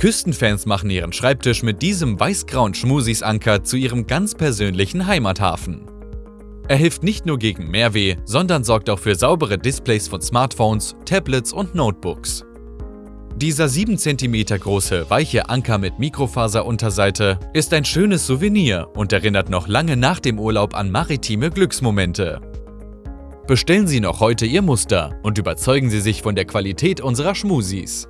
Küstenfans machen ihren Schreibtisch mit diesem weiß-grauen Schmusis-Anker zu ihrem ganz persönlichen Heimathafen. Er hilft nicht nur gegen Mehrweh, sondern sorgt auch für saubere Displays von Smartphones, Tablets und Notebooks. Dieser 7 cm große, weiche Anker mit Mikrofaserunterseite ist ein schönes Souvenir und erinnert noch lange nach dem Urlaub an maritime Glücksmomente. Bestellen Sie noch heute Ihr Muster und überzeugen Sie sich von der Qualität unserer Schmusis.